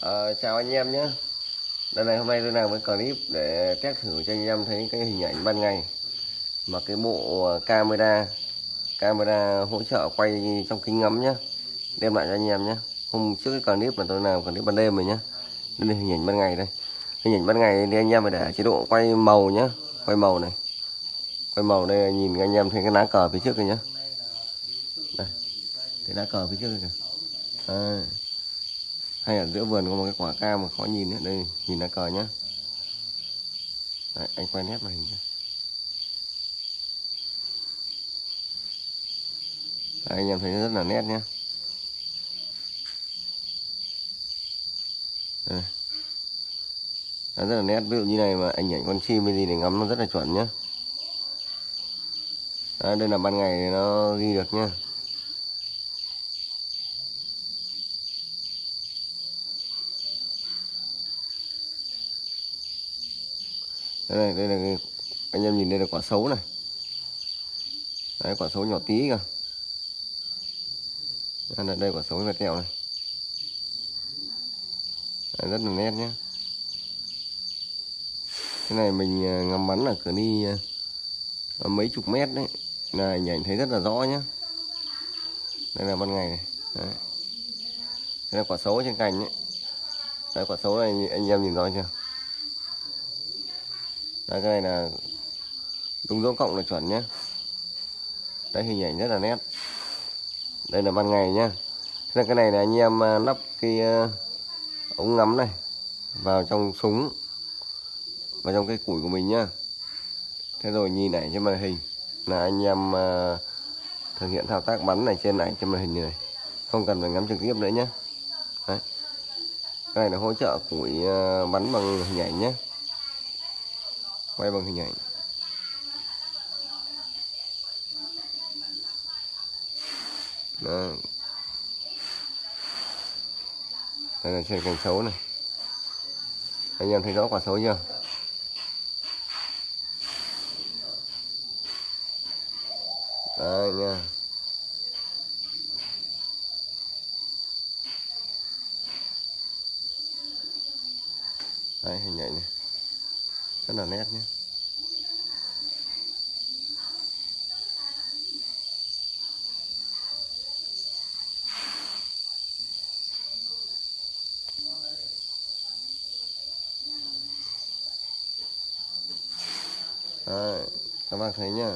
À, chào anh em nhé. Đây này hôm nay tôi làm cái clip để test thử cho anh em thấy cái hình ảnh ban ngày mà cái bộ ờ, camera camera hỗ trợ quay trong kính ngắm nhé. Đem lại cho anh em nhé. Hôm trước cái clip mà tôi làm clip ban đêm rồi nhé. Đây là hình ảnh ban ngày đây. Hình ảnh ban ngày thì anh em phải để chế độ quay màu nhé. Quay màu này. Quay màu đây nhìn anh em thấy cái lá cờ phía trước này nhé. Đây. Thấy lá cờ phía trước này kìa. À hay ở giữa vườn có một cái quả cam mà khó nhìn đấy đây nhìn lá cờ nhá. Đấy, anh quay nét màn hình cho đấy, anh em thấy rất là nét nhá. Đấy. Đấy, rất là nét. Ví dụ như này mà ảnh ảnh con chim hay gì để ngắm nó rất là chuẩn nhá. Đấy, đây là ban ngày thì nó ghi được nhá. Đây này đây là anh em nhìn đây là quả xấu này. Đấy quả xấu nhỏ tí kìa đây là đây quả xấu và tẹo này. Đấy, rất là nét nhé cái này mình à, ngắm bắn là cửa đi à, mấy chục mét đấy. Là hình ảnh thấy rất là rõ nhé đây là ban ngày này. Đấy. đây là quả xấu trên cành đấy đây quả xấu này anh em nhìn rõ chưa? Đây cái này là đúng dấu cộng là chuẩn nhé đấy, hình ảnh rất là nét. Đây là ban ngày nhá. Thế là cái này là anh em à, lắp cái à, ống ngắm này vào trong súng, vào trong cái củi của mình nhá. Thế rồi nhìn ảnh trên màn hình là anh em à, thực hiện thao tác bắn này trên ảnh trên màn hình này. Không cần phải ngắm trực tiếp nữa nhé đấy. Cái này là hỗ trợ củi bắn bằng hình ảnh nhé quay bằng hình ảnh. Đó. đây là trên cành xấu này. Anh em thấy rõ quả xấu chưa? Đây nha đây hình ảnh này. Rất là nét nhé Đấy, các bác thấy nhá.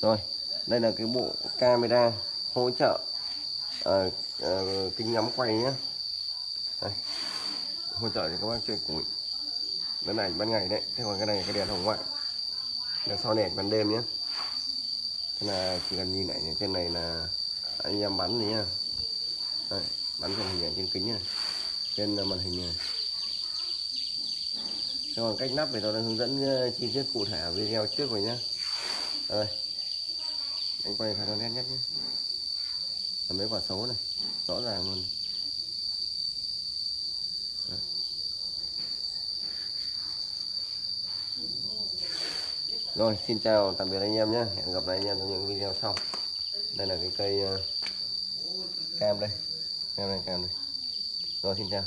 Rồi đây là cái bộ camera hỗ trợ à, à, kính ngắm quay nhé đây, hỗ trợ cho các bác chơi củi. Cái này ban ngày đấy thế còn cái này là cái đèn hồng ngoại. Đèn so đèn ban đêm nhé thế là chỉ cần nhìn lại trên này là anh em bắn này nhá. Đấy, bắn trên hình ảnh trên kính này trên ờ, màn hình này. Thế còn cách nắp thì tôi đã hướng dẫn ờ, chi tiết cụ thể ở video trước rồi nhé rồi. Anh quay phải nét nhất nhé. Còn mấy quả xấu này. Rõ ràng luôn. Đấy. rồi xin chào tạm biệt anh em nhé. Hẹn gặp lại anh em trong những video sau. Đây là cái cây uh, cam đây. Cam này cam này. Rồi xin chào.